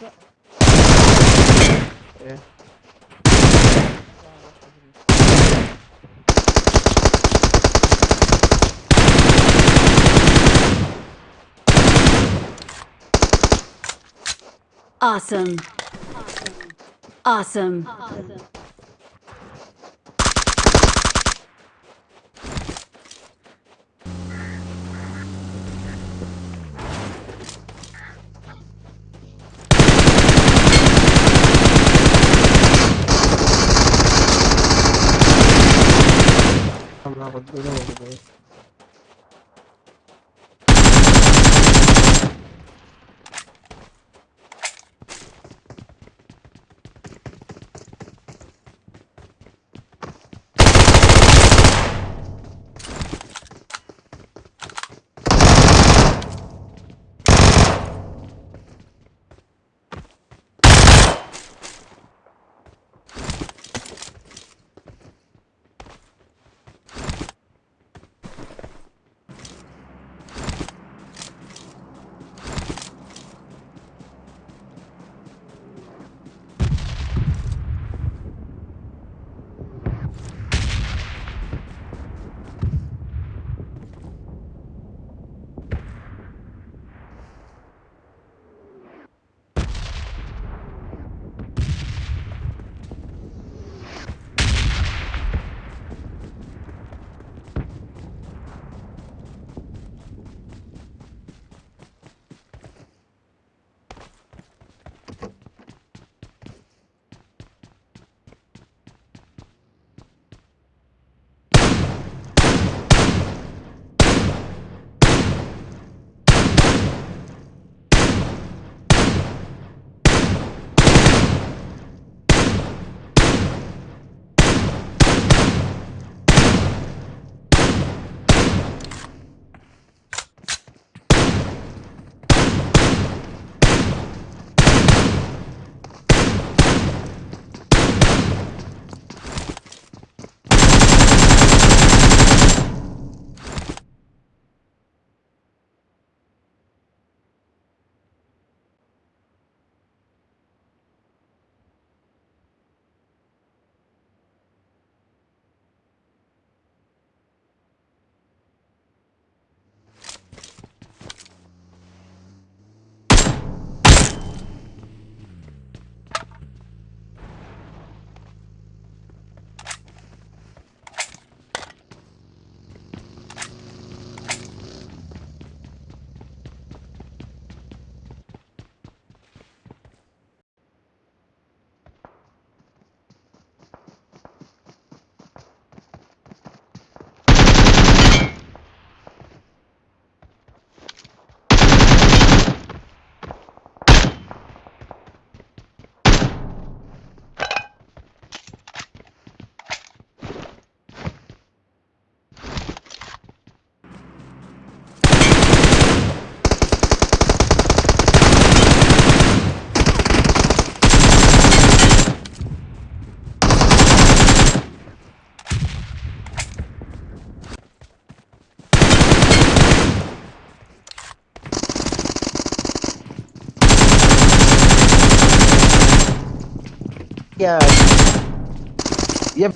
Yoksa... Awesome. Awesome. awesome. awesome. 아, 나가지고 Ya. Ya